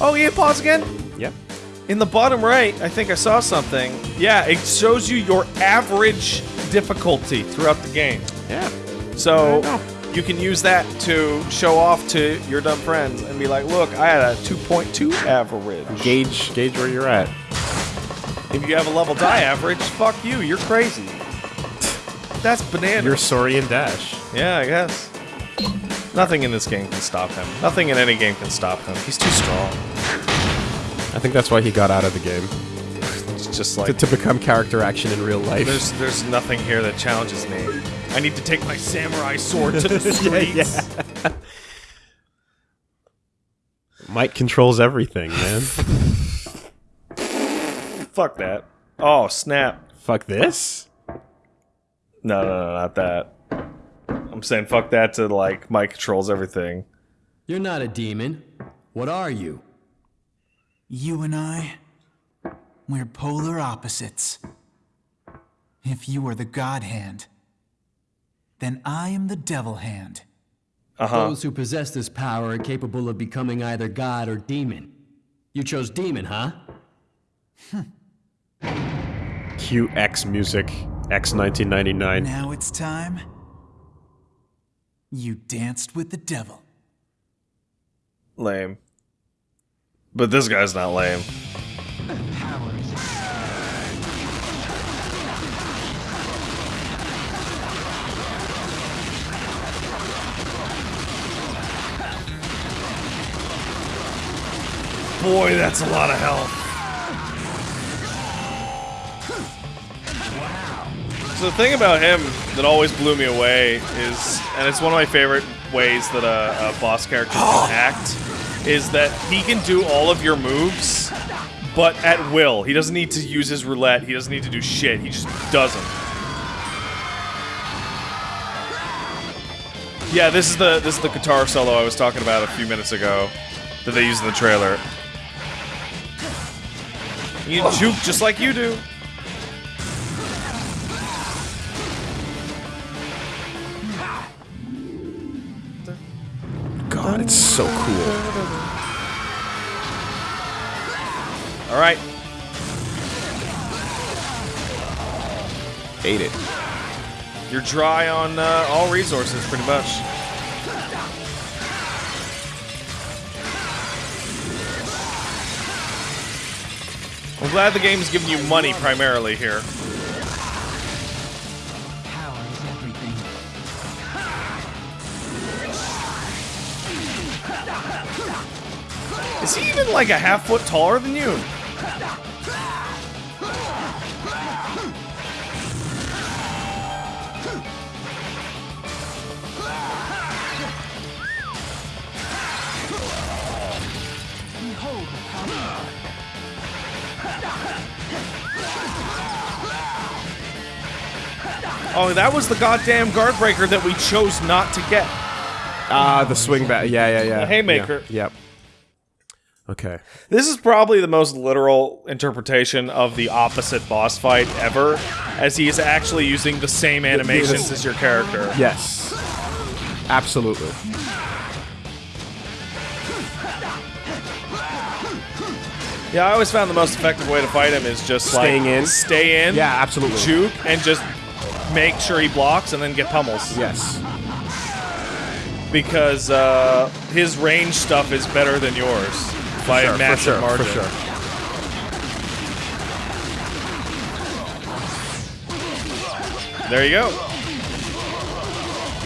Oh, yeah, pause again. Yep. In the bottom right, I think I saw something. Yeah, it shows you your average difficulty throughout the game. Yeah. So you can use that to show off to your dumb friends and be like, "Look, I had a 2.2 average." Gauge gauge where you're at. If you have a level die average, fuck you. You're crazy. That's banana. You're Sorian Dash. yeah, I guess. Nothing in this game can stop him. Nothing in any game can stop him. He's too strong. I think that's why he got out of the game. It's just like to become character action in real life. there's there's nothing here that challenges me. I need to take my samurai sword to the streets. Mike controls everything, man. Fuck that. Oh snap! Fuck this. No, no, no, not that. I'm saying fuck that to like Mike controls everything. You're not a demon. What are you? You and I, we're polar opposites. If you are the God Hand, then I am the Devil Hand. Uh -huh. Those who possess this power are capable of becoming either god or demon. You chose demon, huh? QX music. X 1999. Now it's time. You danced with the devil. Lame. But this guy's not lame. Boy, that's a lot of health. So the thing about him that always blew me away is, and it's one of my favorite ways that a, a boss character can act, is that he can do all of your moves, but at will. He doesn't need to use his roulette. He doesn't need to do shit. He just does them. Yeah, this is the this is the guitar solo I was talking about a few minutes ago that they used in the trailer. You juke just like you do. God, it's so cool. All right, Ate it. you're dry on uh, all resources, pretty much. I'm glad the game's giving you money primarily here. Is he even like a half foot taller than you? Oh, that was the goddamn guard breaker that we chose not to get. Ah, the swing back. Yeah, yeah, yeah. The haymaker. Yeah, Yep. Okay. This is probably the most literal interpretation of the opposite boss fight ever, as he is actually using the same animations as your character. Yes. Absolutely. Yeah, I always found the most effective way to fight him is just Staying like in? stay in, Yeah, absolutely. juke, and just make sure he blocks and then get pummels. Yes. Because uh, his range stuff is better than yours by Sure, a for massive sure, margin. for sure. There you go.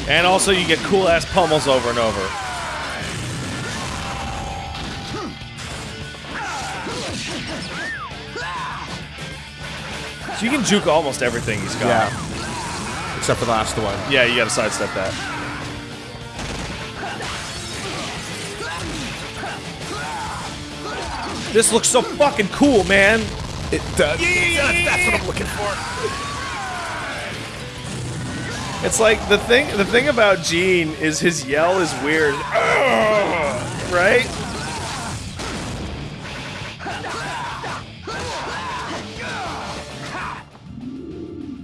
And also, you get cool ass pummels over and over. So you can juke almost everything he's got. Yeah. Except for the last one. Yeah, you gotta sidestep that. This looks so fucking cool, man. It does. Yeah, that's what I'm looking for. It's like the thing. The thing about Gene is his yell is weird, Ugh, right?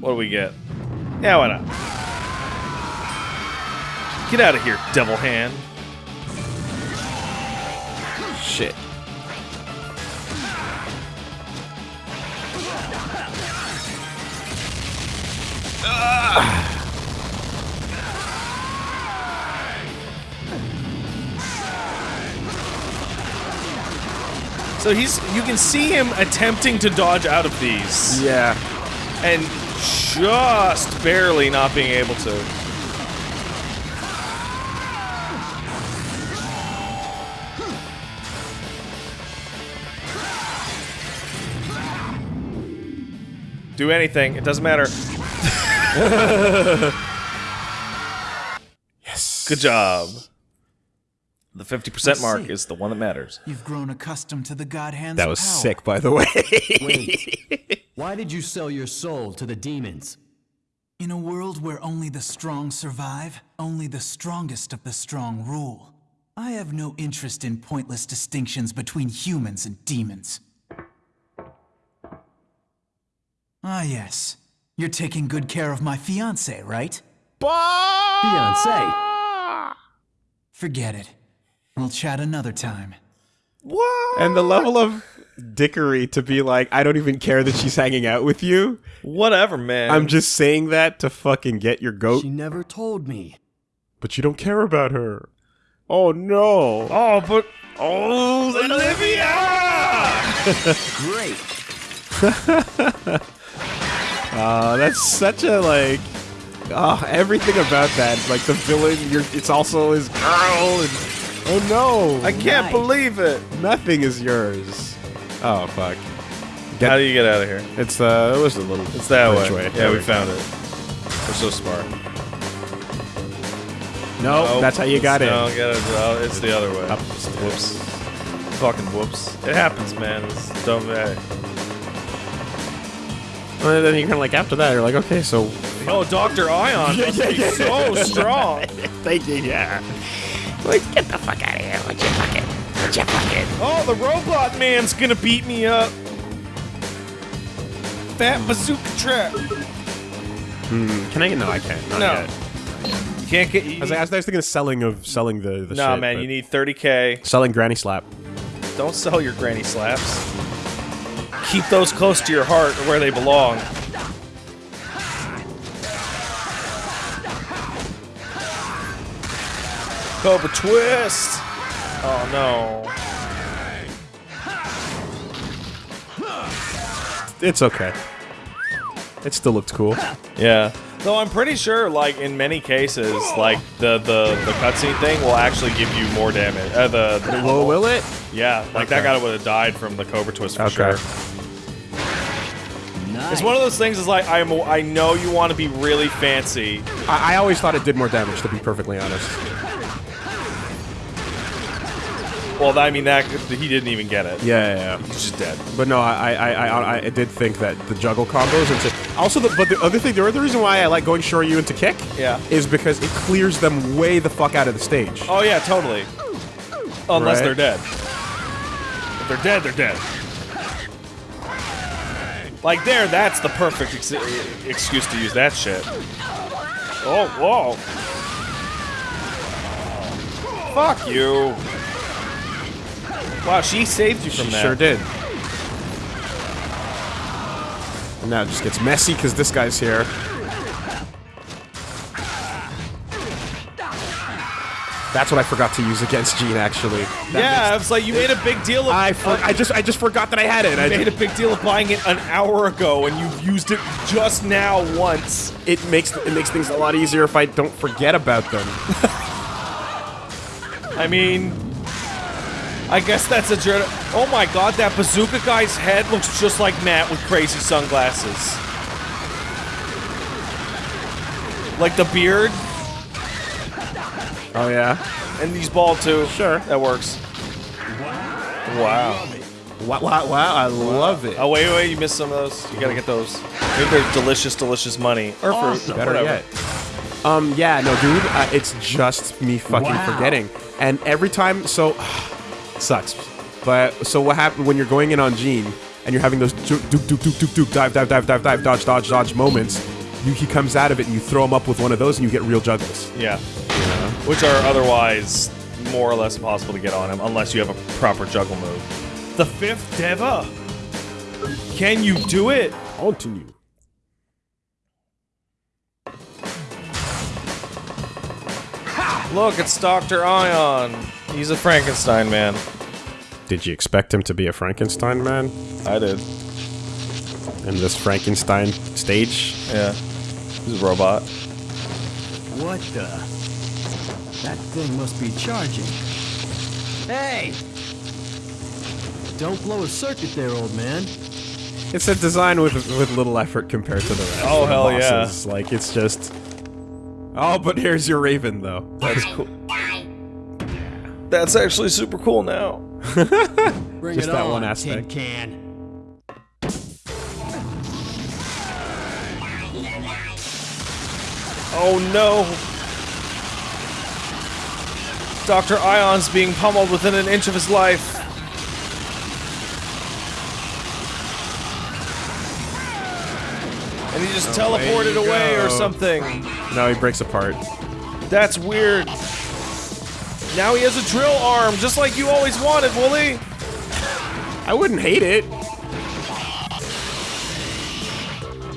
What do we get? Yeah, why not? Get out of here, devil hand. Shit. So he's you can see him attempting to dodge out of these Yeah. and just barely not being able to. Do anything, it doesn't matter. Yes. Good job. The 50% Let's mark see. is the one that matters. You've grown accustomed to the God Hand's That was power. sick, by the way. Wait. Why did you sell your soul to the demons? In a world where only the strong survive, only the strongest of the strong rule. I have no interest in pointless distinctions between humans and demons. Ah, yes. You're taking good care of my fiance, right? Fiance. Forget it. We'll chat another time. What? and the level of dickery to be like, I don't even care that she's hanging out with you. Whatever, man. I'm just saying that to fucking get your goat, She never told me. but you don't care about her. Oh no. Oh, but oh, Olivia! Great. Uh, that's such a like. Oh, everything about that, like the villain, you're, it's also his girl, and oh no, I can't Nice. believe it. nothing is yours. Oh fuck, How do you get out of here? it's uh, it was a little, It's that way. way. Yeah, There we we found it. We're so smart. no, Nope. that's how you got in. No, get it. oh, it's the other way. Up the stairs. Whoops. Fucking whoops. It happens, man. It's dumb. Hey. And then you're kind of like after that, you're like, okay, so Oh, Dr. Ion must be so strong. thank you, yeah. Like, get the fuck out of here. What you fucking, what you fucking. Oh, the robot man's gonna beat me up. Fat bazooka trap. Hmm, can I? Get? No, I can't. Not No. yet. You can't get. You, I was, I was thinking of selling of selling the the nah, shit, man. but- You need 30k. selling granny slap. Don't sell your granny slaps. Keep those close to your heart or where they belong. Cobra twist. Oh no. It's okay. It still looked cool. Yeah. Though I'm pretty sure, like in many cases, like the the the cutscene thing will actually give you more damage. Uh, the, the Will will it? yeah, like that guy would have died from the Cobra twist for Okay. sure. Nice. It's one of those things. Is like I'm. I know you want to be really fancy. I, I always thought it did more damage, to be perfectly honest. Well, I mean that he didn't even get it. Yeah, yeah, yeah. He's just dead. But no, I, I, I, I, I did think that the juggle combos and so- also the but the other thing, the other reason why I like going Shoryu into kick, Yeah. is because it clears them way the fuck out of the stage. Oh yeah, totally. Unless Right. they're dead. If they're dead, they're dead. Like there, that's the perfect ex excuse to use that shit. Oh, whoa. Fuck you. Wow, she saved you from She that. sure did. And now it just gets messy because this guy's here. That's what I forgot to use against Gene. Actually, That Yeah, makes- was like you made a big deal of. I for, of- I just I just forgot that I had it. I made a big deal of buying it an hour ago, and you've used it just now once. it makes it makes things a lot easier if I don't forget about them. I mean, I guess that's a journey. Oh my god, that bazooka guy's head looks just like Matt with crazy sunglasses. Like the beard, Oh yeah. and he's bald too. Sure. That works. Wow. Wow, wow, wow! I love it. Oh, wait, wait, you missed some of those. You gotta get those. Maybe they're delicious, delicious money. Or fruit. Better whatever. yet. Um, yeah, no, dude, uh, it's just me fucking Wow. forgetting. And every time, so, sucks. But, so what happened when you're going in on Gene, and you're having those duke, duke, duke, duke, duke, duke, dive, dive, dive, dive, dive, dodge, dodge, dodge moments, you, he comes out of it and you throw him up with one of those and you get real juggles. Yeah. Which are otherwise more or less impossible to get on him unless you have a proper juggle move. The fifth Deva? Can you do it? Continue. Look, it's Dr. Ion. He's a Frankenstein man. Did you expect him to be a Frankenstein man I did. in this Frankenstein stage? Yeah. He's a robot. What the? That thing must be charging. Hey! Don't blow a circuit there, old man. It's a design with with little effort compared to the rest. Oh, the hell yeah. Like it's just. Oh, but here's your Raven though. That's cool. That's actually super cool now. Bring Just it that on, one tin aspect. can. Oh no! Dr. Ion's being pummeled within an inch of his life. And he just teleported away or something. No, he breaks apart. That's weird. Now he has a drill arm, just like you always wanted, Wooly. I wouldn't hate it.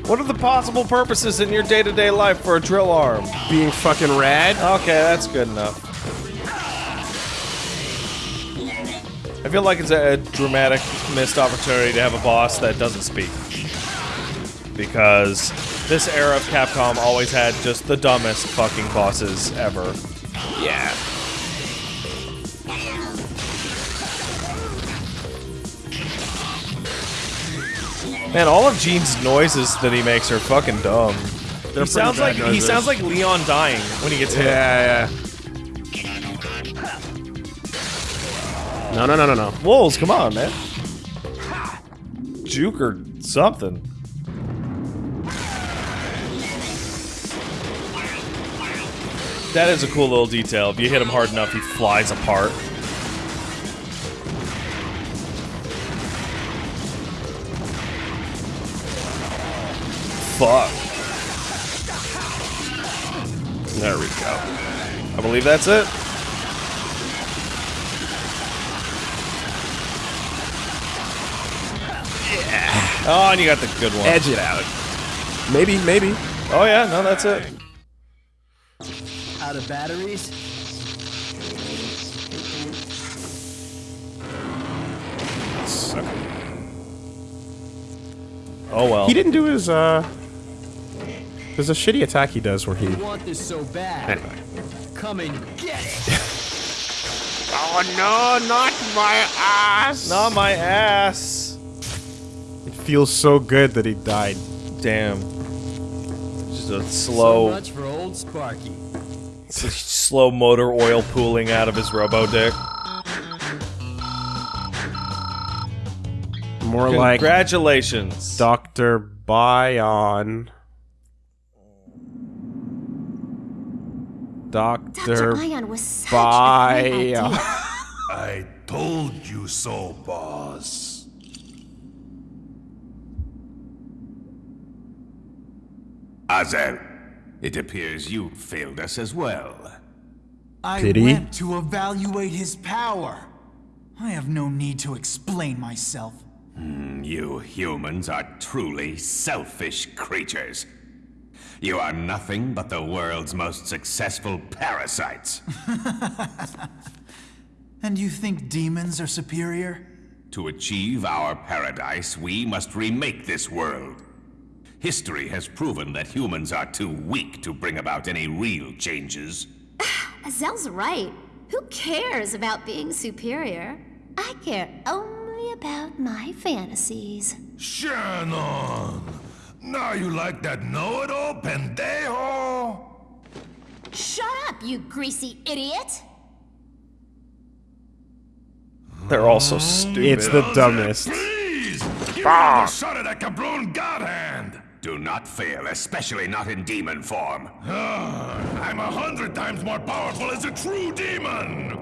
What are the possible purposes in your day-to-day life for a drill arm? Being fucking rad. Okay, that's good enough. I feel like it's a, a dramatic missed opportunity to have a boss that doesn't speak. Because this era of Capcom always had just the dumbest fucking bosses ever. Yeah. Man, all of Gene's noises that he makes are fucking dumb. They're he sounds pretty like bad he sounds like Leon dying when he gets hit. Yeah, yeah. No, no, no, no, no. Wolves, come on, man. Juke or something. That is a cool little detail. If you hit him hard enough, he flies apart. Fuck. There we go. I believe that's it. Yeah. Oh, and you got the good one. Edge it out. Maybe, maybe. Oh yeah, no, that's it. Out of batteries? Oh well. He didn't do his, uh... There's a shitty attack he does where he... You want this so bad. Anyway. Come and get it! Oh no, not my ass! Not my ass. It feels so good that he died. Damn. Just a slow. So slow, much for old Sparky. slow motor oil pooling out of his robo dick. More like Congratulations. Dr. Bion. Dr. Dr. Ion was such a great idea. I told you so, boss. Azel, it appears you failed us as well. I Pity? went to evaluate his power. I have no need to explain myself. Hmm, you humans are truly selfish creatures. You are nothing but the world's most successful parasites. And you think demons are superior? To achieve our paradise, we must remake this world. History has proven that humans are too weak to bring about any real changes. Azel's right. Who cares about being superior? I care only about my fantasies. Shannon! Now you like that know-it-all pendejo? Shut up, you greasy idiot! They're all so stupid. It's the dumbest. Please! Give me another ah! shot at that cabron god hand! Do not fail, especially not in demon form. Ah, I'm a hundred times more powerful as a true demon!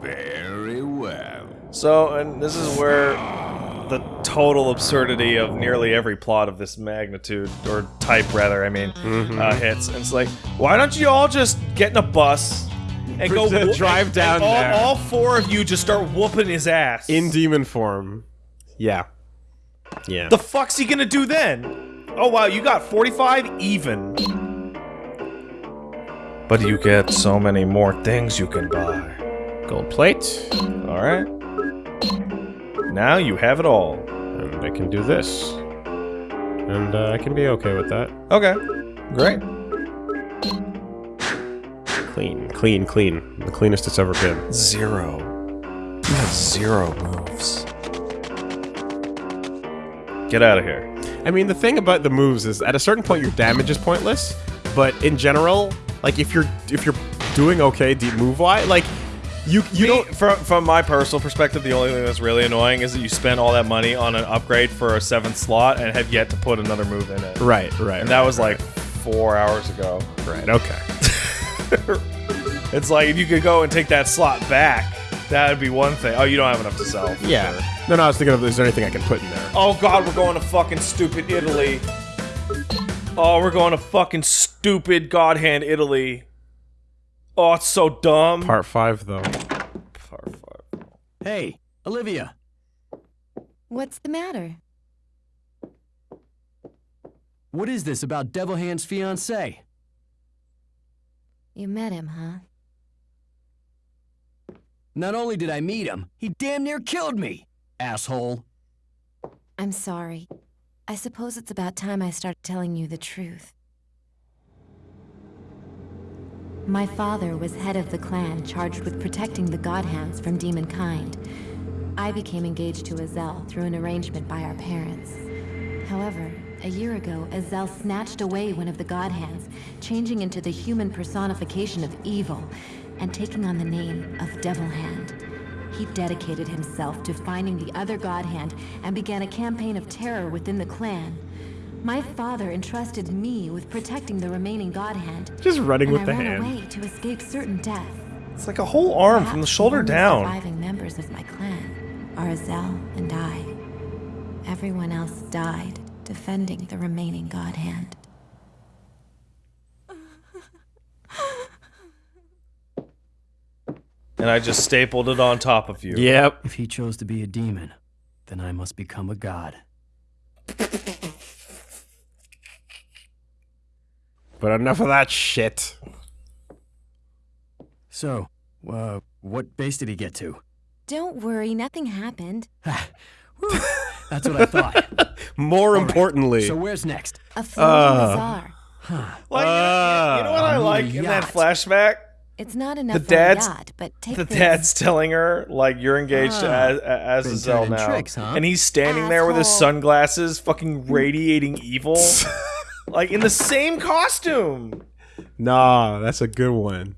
Very well. So, and this is where ah. The total absurdity of nearly every plot of this magnitude, or type rather, I mean, uh, hits. And it's like, why don't you all just get in a bus and go To whoop- drive down and all, there. all four of you just start whooping his ass. In demon form. Yeah. Yeah. The fuck's he gonna do then? Oh wow, you got 45 even. But you get so many more things you can buy. Gold plate. Alright. Now you have it all. And I can do this. And uh, I can be okay with that. Okay. Great. Clean, clean, clean. The cleanest it's ever been. Zero. You have zero moves. Get out of here. I mean, the thing about the moves is at a certain point your damage is pointless, but in general, like if you're if you're doing okay deep move wise, like you you Me, don't from from my personal perspective, the only thing that's really annoying is that you spent all that money on an upgrade for a seventh slot and have yet to put another move in it. right, right, And that was like four hours ago. right. Okay. It's like if you could go and take that slot back, that would be one thing. Oh, you don't have enough to sell. Yeah. sure. No, no. I was thinking of is there anything I can put in there? Oh god, we're going to fucking stupid Italy. Oh, we're going to fucking stupid God Hand Italy. Oh, it's so dumb. Part five though. Part five. Hey, Olivia. What's the matter? What is this about Devil Hand's fiance? You met him, huh? Not only did I meet him, he damn near killed me, asshole. I'm sorry. I suppose it's about time I started telling you the truth. My father was head of the clan charged with protecting the God Hands from demonkind. I became engaged to Azel through an arrangement by our parents. However, a year ago, Azel snatched away one of the Godhands, changing into the human personification of evil and taking on the name of Devil Hand. He dedicated himself to finding the other Godhand and began a campaign of terror within the clan. My father entrusted me with protecting the remaining God Hand. Just running and with the I ran hand. away to escape certain death. It's like a whole arm from the shoulder only down. surviving members of my clan are Azel and I. Everyone else died defending the remaining God Hand. And I just stapled it on top of you. Yep. If he chose to be a demon, then I must become a god. But enough of that shit. So, uh, what base did he get to? Don't worry, nothing happened. That's what I thought. More All right, importantly, So where's next? A floating Uh. bazaar. Well, you, know, you know what I Uh, like in that flashback? It's not enough The for dad's- a yacht, but take The this. dad's telling her like you're engaged Ah, as as been now, tricks, huh? and he's standing there with his sunglasses, fucking radiating evil, like in the same costume. nah, that's a good one.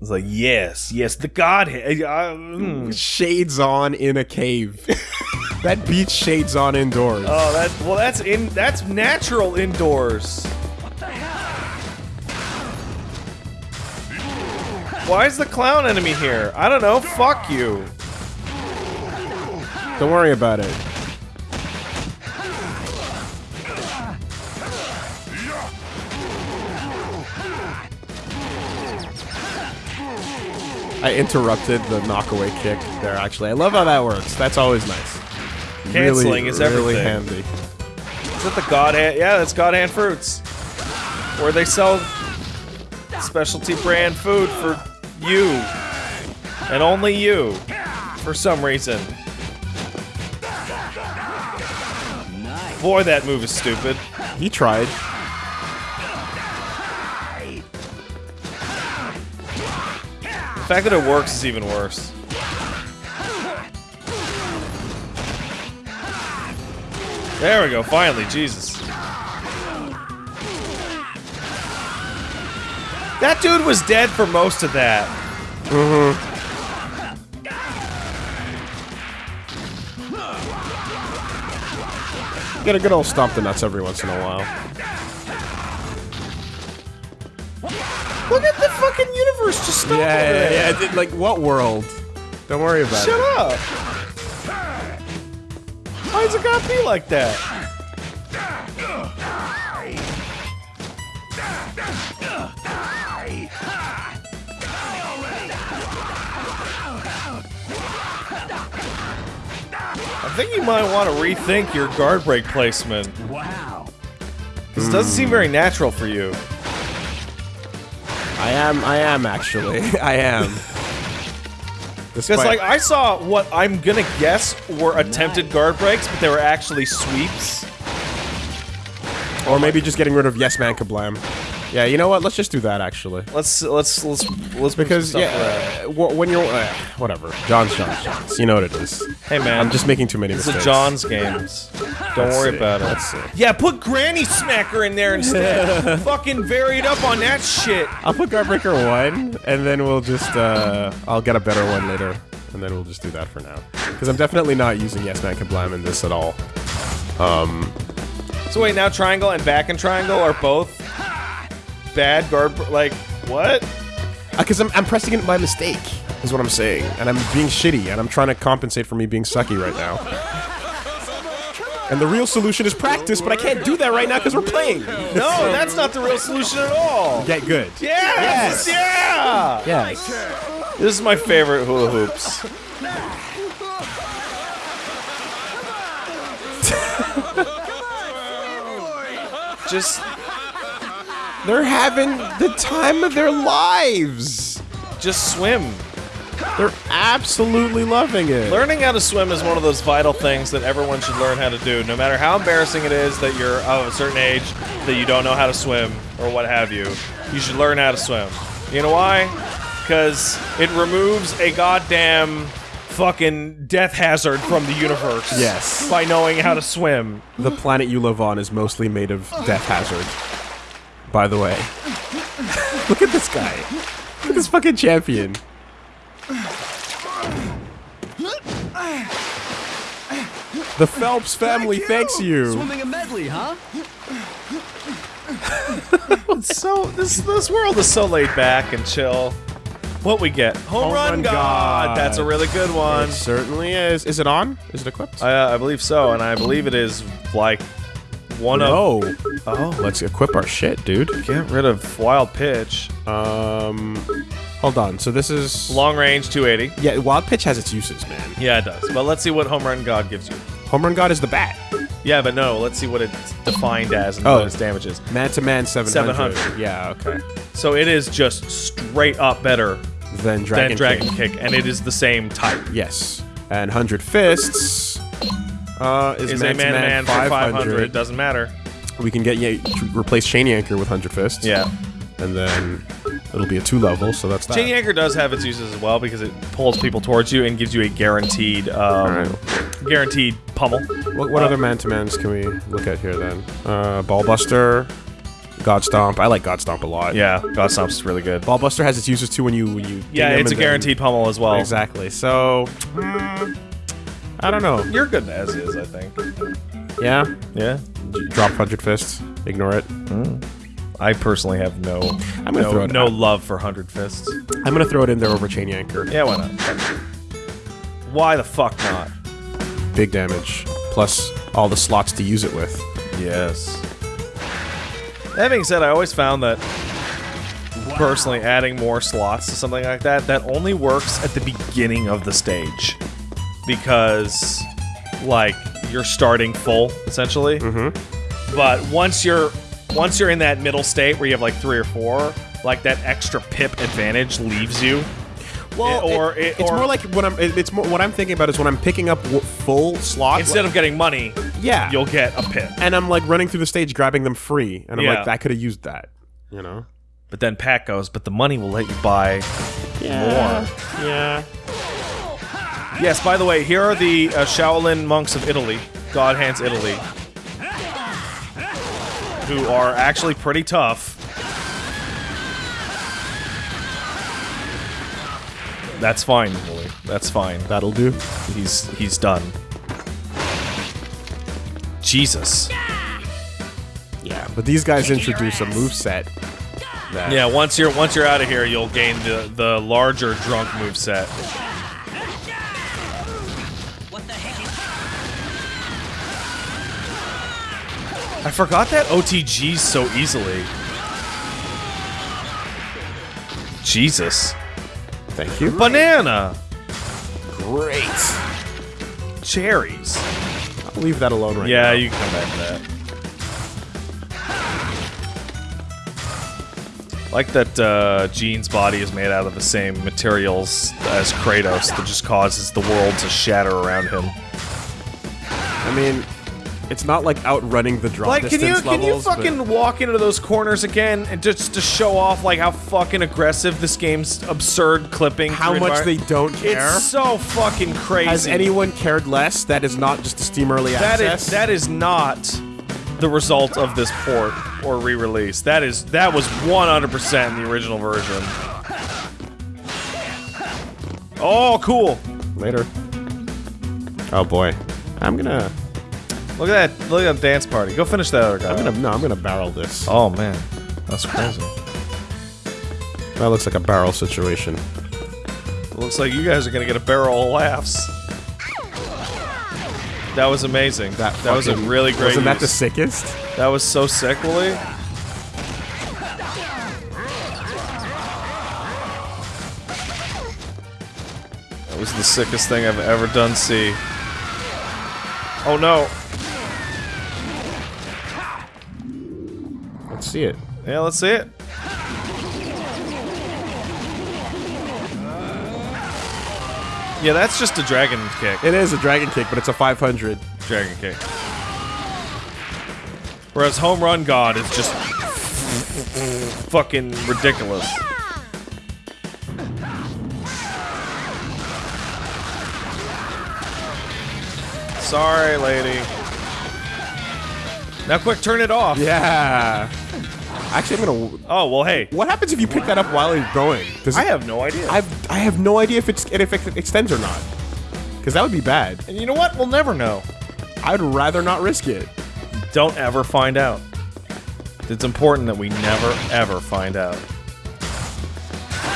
It's like yes, yes, the Godhead. Uh, mm. Shades on in a cave. that beats shades on indoors. Oh, that well, that's in that's natural indoors. Why is the clown enemy here? I don't know. Fuck you. Don't worry about it. I interrupted the knockaway kick there, actually. I love how that works. That's always nice. Canceling really, is really everything. handy. Is that the God Hand? Yeah, that's God Hand Fruits. Where they sell specialty brand food for you. And only you. For some reason. Boy, that move is stupid. He tried. Fact that it works is even worse. There we go, finally, Jesus. That dude was dead for most of that. Mm hmm Get a good old stomp the nuts every once in a while. Fucking universe just stopped Yeah, over yeah, there. yeah. I did- Like, what world? Don't worry about Shut it. Shut up. Why does it gotta be like that? I think you might want to rethink your guard break placement. Wow. This doesn't seem very hmm. natural for you. I am. I am actually. I am. Because, Despite- like, I saw what I'm gonna guess were attempted guard breaks, but they were actually sweeps. or maybe just getting rid of Yes Man Kablam. Yeah, you know what? Let's just do that actually. Let's let's let's let's Because yeah, uh, when you're uh, whatever, John's John's John's. You know what it is. Hey man, I'm just making too many It's mistakes. the John's games. Don't Let's worry see. about it. Let's see. Yeah, put Granny Smacker in there instead. Fucking vary it up on that shit. I'll put Guardbreaker one, and then we'll just uh, I'll get a better one later, and then we'll just do that for now. Because I'm definitely not using Yes Man Kablam in this at all. Um. So wait, now triangle and back and triangle are both bad guard. br- Like what? Because Uh, I'm, I'm pressing it by mistake, is what I'm saying, and I'm being shitty, and I'm trying to compensate for me being sucky right now. And the real solution is practice, but I can't do that right now because we're playing. No, that's not the real solution at all. Get good. Yes, yeah. Yes. This is my favorite hula hoops. Just They're having the time of their lives. just swim. They're absolutely loving it. Learning how to swim is one of those vital things that everyone should learn how to do. No matter how embarrassing it is that you're of a certain age that you don't know how to swim or what have you, you should learn how to swim. You know why? Because it removes a goddamn fucking death hazard from the universe. Yes. By knowing how to swim. The planet you live on is mostly made of death hazard. By the way. Look at this guy. Look at this fucking champion. The Phelps family thanks you. Swimming a medley, huh? So this this world is so laid back and chill. What we get? Home, run, Run god. God. That's a really good one. It certainly is. Is it on? Is it equipped? Uh, I believe so, and I believe it is like one of. no. Oh, Let's equip our shit, dude. get rid of wild pitch. Um, hold on. So this is Long range 280. Yeah, wild pitch has its uses, man. Yeah, it does. But let's see what home run god gives you. Home run god is the bat. Yeah, but no. Let's see what it's defined as and Oh. what its damage is. Man to man 700. 700. Yeah, okay. So it is just straight up better Then dragon, than dragon Kick. kick, and it is the same type. Yes. And 100 fists uh, is, Is man a man to man for 500. Doesn't matter. We can get yeah, replace Chain Anchor with 100 fists. Yeah. And then it'll be a two level, so that's that. Chain Anchor does have its uses as well because it pulls people towards you and gives you a guaranteed, um, Alright. guaranteed pummel. What, what other man to mans can we look at here then? Uh, Ballbuster, God Stomp. I like God Stomp a lot. Yeah, God Stomp's is really good. Ballbuster has its uses too when you when you. Yeah, it's a guaranteed pummel as well. Exactly. So, mm, I don't know. You're good as is, I think. Yeah. Yeah. Drop hundred fists. Ignore it. Hmm. I personally have no I'm gonna throw no, it no out. love for hundred fists. I'm gonna throw it in there over Chain Anchor. Yeah, why not? Why the fuck not? Big damage. Plus all the slots to use it with. Yes. That being said, I always found that personally adding more slots to something like that that only works at the beginning of the stage because like you're starting full essentially. Mm-hmm. But once you're once you're in that middle state where you have like three or four, like that extra pip advantage leaves you. Well, It- or it- it- it's or- more like what I'm. it- It's more what I'm thinking about is when I'm picking up w- full slot Instead of getting money, yeah, you'll get a pip. and I'm like running through the stage grabbing them free, and I'm Yeah. like, I could have used that. You know. But then Pat goes, but the money will let you buy more. Yeah. Yes, by the way, here are the uh, Shaolin monks of Italy, God Hands Italy, who are actually pretty tough. That's fine, Wooly. That's fine. That'll do. He's he's done. Jesus. Yeah, but these guys introduce a move set. That Yeah, once you're once you're out of here, you'll gain the the larger drunk move set. I forgot that OTGs so easily. Jesus. Thank you. Banana! Great. cherries. I'll leave that alone right Yeah, now. you can come back to that. Like that uh, Gene's body is made out of the same materials as Kratos that just causes the world to shatter around him. I mean, it's not like outrunning the drop Like, can you distance can you levels, but- fucking walk into those corners again and just to show off like how fucking aggressive this game's absurd clipping? how much they don't care? It's so fucking crazy. Has anyone cared less? That is not just a Steam early That access. is that is not the result of this port or re-release. That is that was 100% in the original version. Oh, cool! later. Oh boy, I'm gonna, Look at that! Look at that dance party. Go finish that other guy. I'm gonna, no, I'm gonna barrel this. Oh man, that's crazy. That looks like a barrel situation. Looks like you guys are gonna get a barrel of laughs. That was amazing. That that was a really great. Wasn't that the sickest? That was so sick, Willie. That was the sickest thing I've ever done see. Oh no. See it. Yeah, let's see it. Yeah, that's just a dragon kick. It is a dragon kick, but it's a 500. Dragon kick. Whereas Home Run God is just fucking ridiculous. Sorry, lady. Now, quick, turn it off. Yeah. Actually, I'm gonna. Oh well, hey. What happens if you pick that up while you're going? Does I have no idea. I've I have no idea if it's if it extends or not. Because that would be bad. and you know what? We'll never know. I'd rather not risk it. Don't ever find out. It's important that we never ever find out.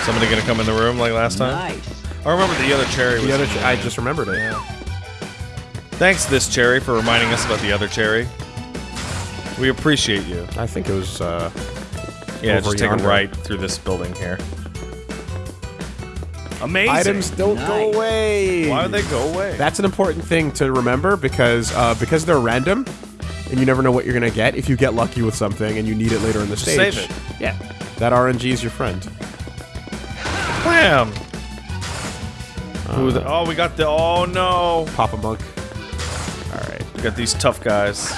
Somebody gonna come in the room like last time? Nice. I remember the other cherry. Was The other, in ch- I just remembered it. Thanks, this cherry, for reminding us about the other cherry. We appreciate you. I think it was. uh Yeah, Over just take a yonder. right through this building here. Amazing. Items don't go away. Why would they go away? That's an important thing to remember because uh, because they're random, and you never know what you're gonna get. If you get lucky with something and you need it later in the Just stage, save it. Yeah, that RNG is your friend. Wham! Who the, oh, we got the. Oh no! Papa Monk. All right. We got these tough guys.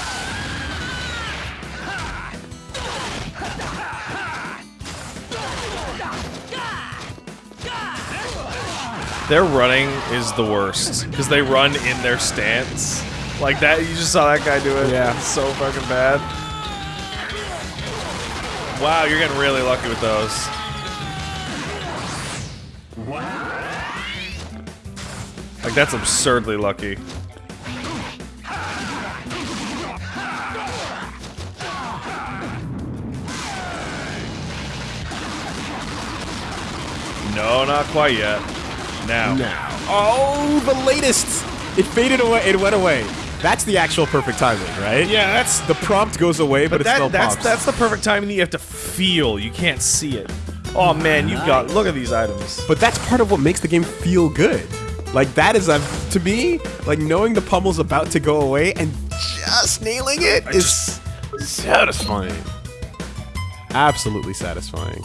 Their running is the worst because they run in their stance. Like that, you just saw that guy do it. Yeah. It's so fucking bad. Wow, you're getting really lucky with those. Like that's absurdly lucky. No, not quite yet. Now. Now. Oh, the latest. It faded away. It went away. That's the actual perfect timing, right? Yeah, that's The prompt goes away, but, but it still that's pops. that's the perfect timing that you have to feel. You can't see it. Oh man, you've got look at these items. But that's part of what makes the game feel good. Like that is a to me, like knowing the pummel's about to go away and just nailing it is satisfying. Absolutely satisfying.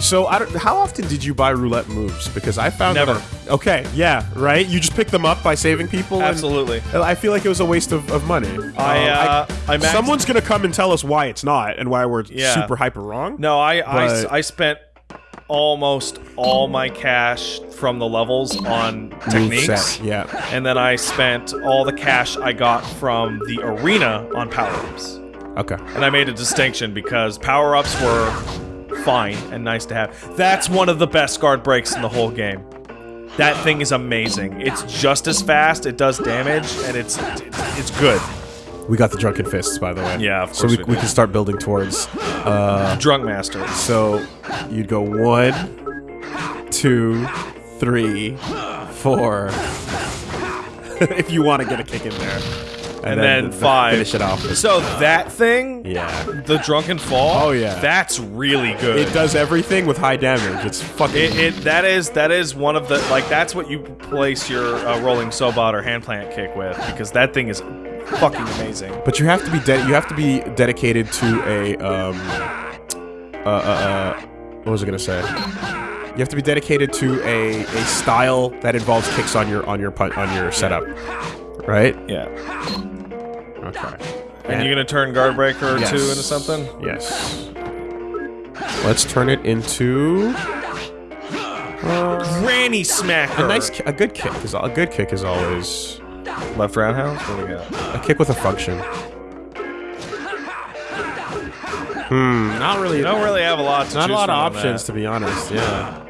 So I. How often did you buy roulette moves? Because I found Never. that- okay, yeah, right. You just pick them up by saving people. Absolutely. I feel like it was a waste of, of money. I, uh, I maxed- someone's gonna come and tell us why it's not and why we're Yeah. super hyper wrong. No, I I, I spent almost all my cash from the levels on techniques. Yeah. And then I spent all the cash I got from the arena on power-ups. Okay. And I made a distinction because power-ups were fine and nice to have. That's one of the best guard breaks in the whole game. That thing is amazing. It's just as fast, it does damage, and it's it's good. We got the drunken fists, by the way. Yeah, of So course we, we we can start building towards. Uh, Drunk Master. So you'd go one, two, three, four. if you want to get a kick in there. And, then, th- five. Finish it off. So that thing, yeah. the drunken fall. Oh, yeah. that's really good. It does everything with high damage. It's fucking. It, it that is that is one of the like that's what you place your uh, rolling sobot or hand plant kick with because that thing is fucking amazing. but you have to be you have to be dedicated to a um. Uh, uh, uh, what was I gonna say? You have to be dedicated to a, a style that involves kicks on your on your on your setup, right? Yeah, Okay. and you're gonna turn guard breaker Yes. two into something. Yes. Let's turn it into Granny smacker. a nice, a good kick. Is a good kick is always left roundhouse. What do we got? a kick with a function. Hmm. Not really. You don't really have a lot to not a lot of options, to be honest. Yeah.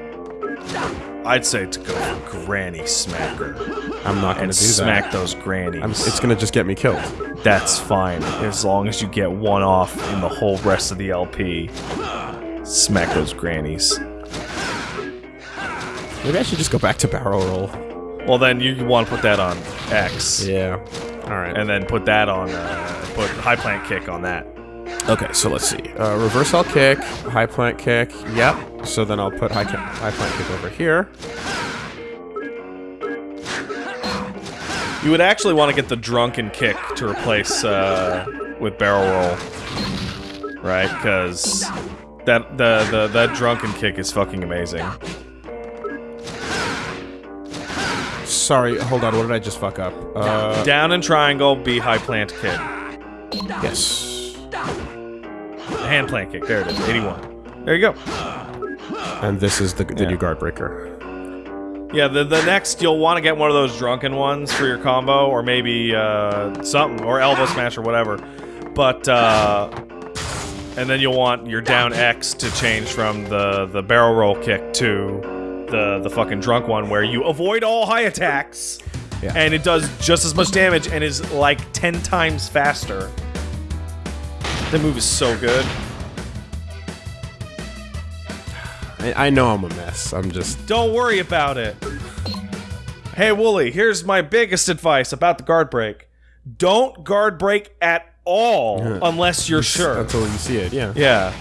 I'd say to go for granny smacker I'm not gonna and do smack that. those grannies. I'm, it's gonna just get me killed. That's fine as long as you get one off in the whole rest of the LP. Smack those grannies. Maybe I should just go back to barrel roll. Well, then you want to put that on X, Yeah. All right. and then put that on, uh, put high plant kick on that. Okay, so let's see. Uh, reverse L kick, high plant kick. Yep. So then I'll put high, high plant kick over here. You would actually want to get the drunken kick to replace uh, with barrel roll, right? Because that the the that drunken kick is fucking amazing. Sorry, hold on. What did I just fuck up? Uh, Down and triangle, be high plant kick, yes. hand plant kick. There it is, 81. There you go. And this is the, the Yeah. new guard breaker. Yeah, the, the next you'll want to get one of those drunken ones for your combo, or maybe uh, something, or elbow smash or whatever. But uh, and then you'll want your down X to change from the the barrel roll kick to the the fucking drunk one, where you avoid all high attacks, Yeah. and it does just as much damage and is like ten times faster. The move is so good. I, I know I'm a mess. I'm just. Don't worry about it. Hey, Wooly, here's my biggest advice about the guard break. Don't guard break at all unless you're sure. Until you see it, yeah. Yeah.